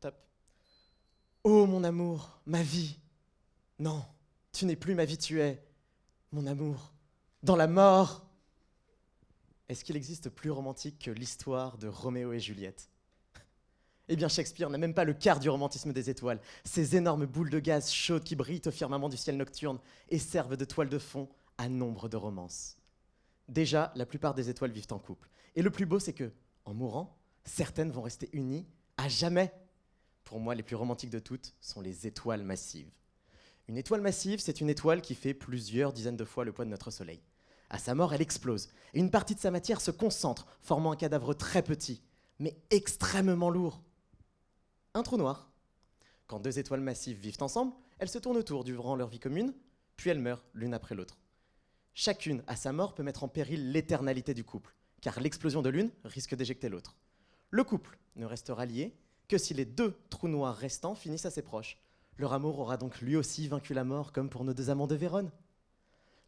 Top. Oh mon amour, ma vie. Non, tu n'es plus ma vie, tu es mon amour. Dans la mort. Est-ce qu'il existe plus romantique que l'histoire de Roméo et Juliette? Eh bien, Shakespeare n'a même pas le quart du romantisme des étoiles. Ces énormes boules de gaz chaudes qui brillent au firmament du ciel nocturne et servent de toile de fond à nombre de romances. Déjà, la plupart des étoiles vivent en couple. Et le plus beau, c'est que, en mourant, certaines vont rester unies à jamais. Pour moi, les plus romantiques de toutes sont les étoiles massives. Une étoile massive, c'est une étoile qui fait plusieurs dizaines de fois le poids de notre Soleil. À sa mort, elle explose, et une partie de sa matière se concentre, formant un cadavre très petit, mais extrêmement lourd. Un trou noir. Quand deux étoiles massives vivent ensemble, elles se tournent autour durant leur vie commune, puis elles meurent l'une après l'autre. Chacune, à sa mort, peut mettre en péril l'éternalité du couple, car l'explosion de l'une risque d'éjecter l'autre. Le couple ne restera lié que si les deux trous noirs restants finissent assez proches. Leur amour aura donc lui aussi vaincu la mort, comme pour nos deux amants de Vérone.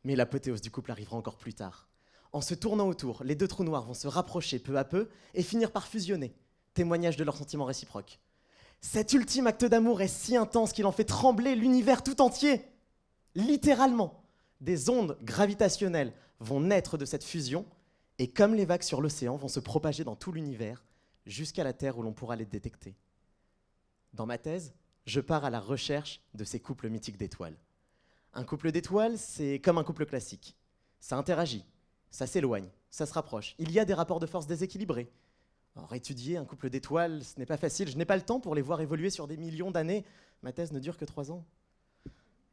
Mais l'apothéose du couple arrivera encore plus tard. En se tournant autour, les deux trous noirs vont se rapprocher peu à peu et finir par fusionner, témoignage de leur sentiment réciproque. Cet ultime acte d'amour est si intense qu'il en fait trembler l'univers tout entier. Littéralement, des ondes gravitationnelles vont naître de cette fusion et comme les vagues sur l'océan vont se propager dans tout l'univers jusqu'à la Terre où l'on pourra les détecter. Dans ma thèse, je pars à la recherche de ces couples mythiques d'étoiles. Un couple d'étoiles, c'est comme un couple classique. Ça interagit, ça s'éloigne, ça se rapproche. Il y a des rapports de force déséquilibrés. Alors, étudier un couple d'étoiles, ce n'est pas facile. Je n'ai pas le temps pour les voir évoluer sur des millions d'années. Ma thèse ne dure que trois ans.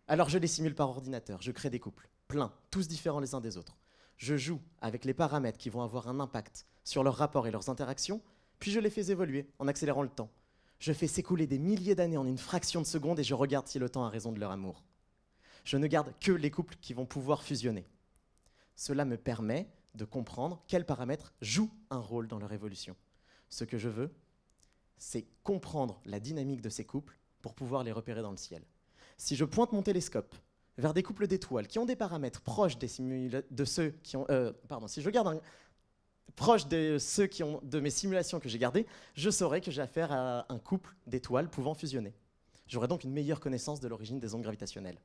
Alors, je les simule par ordinateur. Je crée des couples, pleins, tous différents les uns des autres. Je joue avec les paramètres qui vont avoir un impact sur leurs rapports et leurs interactions, puis je les fais évoluer en accélérant le temps. Je fais s'écouler des milliers d'années en une fraction de seconde et je regarde si le temps a raison de leur amour je ne garde que les couples qui vont pouvoir fusionner. Cela me permet de comprendre quels paramètres jouent un rôle dans leur évolution. Ce que je veux, c'est comprendre la dynamique de ces couples pour pouvoir les repérer dans le ciel. Si je pointe mon télescope vers des couples d'étoiles qui ont des paramètres proches de ceux qui ont... Euh, pardon, si je garde un, proche de ceux qui ont de mes simulations que j'ai gardées, je saurai que j'ai affaire à un couple d'étoiles pouvant fusionner. J'aurai donc une meilleure connaissance de l'origine des ondes gravitationnelles.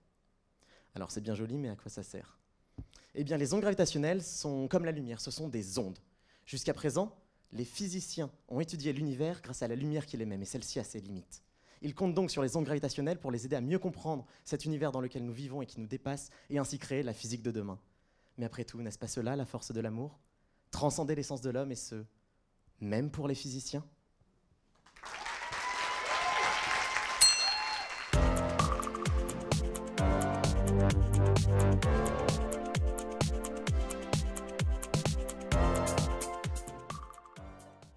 Alors c'est bien joli, mais à quoi ça sert? Eh bien, les ondes gravitationnelles sont comme la lumière, ce sont des ondes. Jusqu'à présent, les physiciens ont étudié l'univers grâce à la lumière qu'il émet, mais celle-ci a ses limites. Ils comptent donc sur les ondes gravitationnelles pour les aider à mieux comprendre cet univers dans lequel nous vivons et qui nous dépasse, et ainsi créer la physique de demain. Mais après tout, n'est-ce pas cela la force de l'amour? Transcender l'essence de l'homme et ce, même pour les physiciens